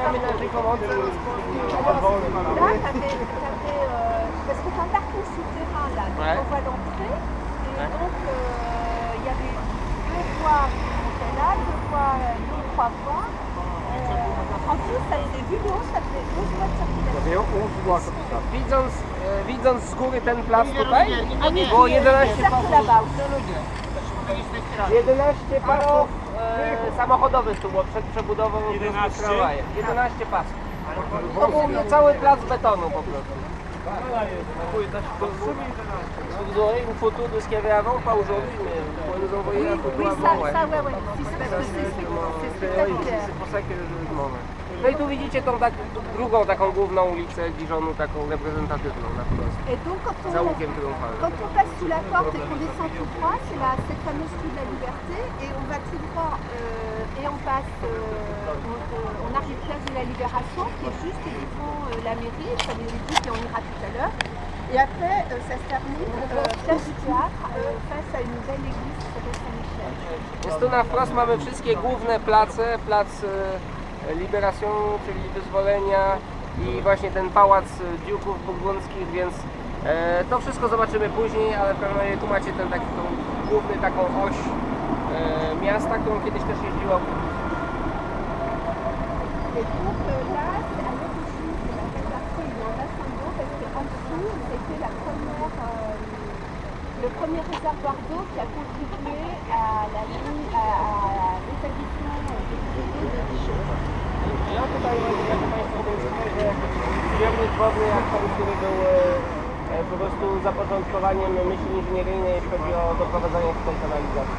T'avais, t'avais, euh, parce que t'as un parcours souterrain là, donc Ouais. on voit l'entrée, et donc euh, il y avait deux voies qui montaient là, deux voies, deux, trois voies. Euh, en plus, ça faisait vu de haut, ça faisait 12 voies de circulation. Widząc, e, widząc z góry ten plac tutaj, było 11, Cercle là-bas. 11 pasów e, samochodowych tu było przed przebudową 11, 11 pasów. To był cały plac betonu po prostu. Vous aurez une photo de ce qu'il y avait avant, pas aujourd'hui, mais vous pourrez nous envoyer la photo Oui, ça, avant. ouais. ça, ouais, ouais. Si, c'est parce que c'est spectaculaire. pour ça que je demande. No i tu widzicie tą tak, drugą taką główną ulicę Dijonu, taką reprezentatywną na wprost. Et donc, quand on, Za łukiem triumfalnym. quand on passe sous la porte et qu'on descend tout droit, c'est la, cette fameuse rue de la Liberté, et on va tout droit euh, et on passe, euh, on, arrive la Libération, qui est juste devant euh, la mairie, ça veut dire et on ira tout à l'heure. Et après, euh, ça se termine euh, place du théâtre, euh, face à une nouvelle église qui s'appelle Saint-Michel. Więc tu na wprost mamy wszystkie główne place, plac Liberation, czyli wyzwolenia i właśnie ten pałac e, Dziuków Burgundzkich, więc e, to wszystko zobaczymy później, ale razie tu macie ten taki tą główny taką oś e, miasta, którą kiedyś też jeździła Et donc euh, là, c'est à l'origine de la réservation il y a un bassin d'eau parce qu'en dessous, c'était la première, euh, le premier réservoir d'eau qui a contribué à la ligne, à, à l'établissement des eaux de Dijon. Ja tutaj jak Państwo wiedzą, że zbiornik wodny jak ten, który był e, e, po prostu zapoczątkowaniem myśli inżynieryjnej, jeśli chodzi o doprowadzanie tutaj kanalizacji.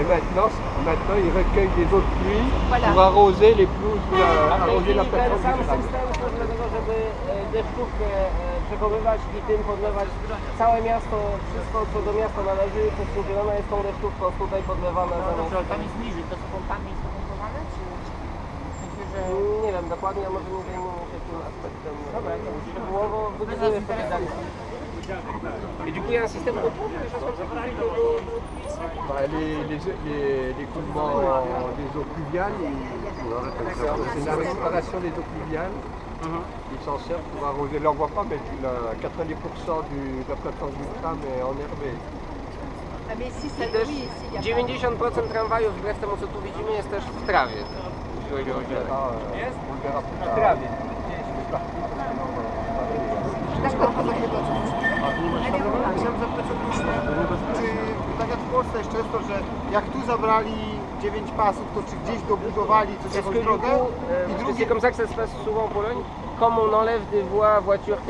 Et maintenant, maintenant, ils recueillent des eaux de pluie Voilà. pour arroser les pelouses, euh, arroser la plateforme sam du Graal. system służy do tego, żeby e, deszczówkę e, przechowywać i tym podlewać całe miasto, wszystko co do miasta należy, przedsiębiorone jest tą deszczówką tutaj podlewane zamiast... Tam jest niżej, to są pompami spompowane, czy... Sensie, że... Nie wiem dokładnie, a może nie zajmujemy się tym aspektem Dobra, szczegółowo sobie dalej. Et du coup, il y a un système de pompe, des choses comme ça Bah, les, les, les, l'écoulement des eaux pluviales, c'est la récupération des eaux pluviales. Ils s'en servent pour arroser. Là, on voit pas, mais tu l'as- 90% du, de la plateforme du tram est enherbée. Ah a pas- 90% tramwajów, wbrew temu co tu widzimy, jest też w trawie. W tard. trawie. Chciałem zapytać o. Czy tak jak w Polsce jest często, że jak tu zabrali 9 pasów, to czy gdzieś dobudowali coś jakąś drogę? I drugie c'est comme ça que ça se passe souvent en Pologne, comme on enlève des voies voitures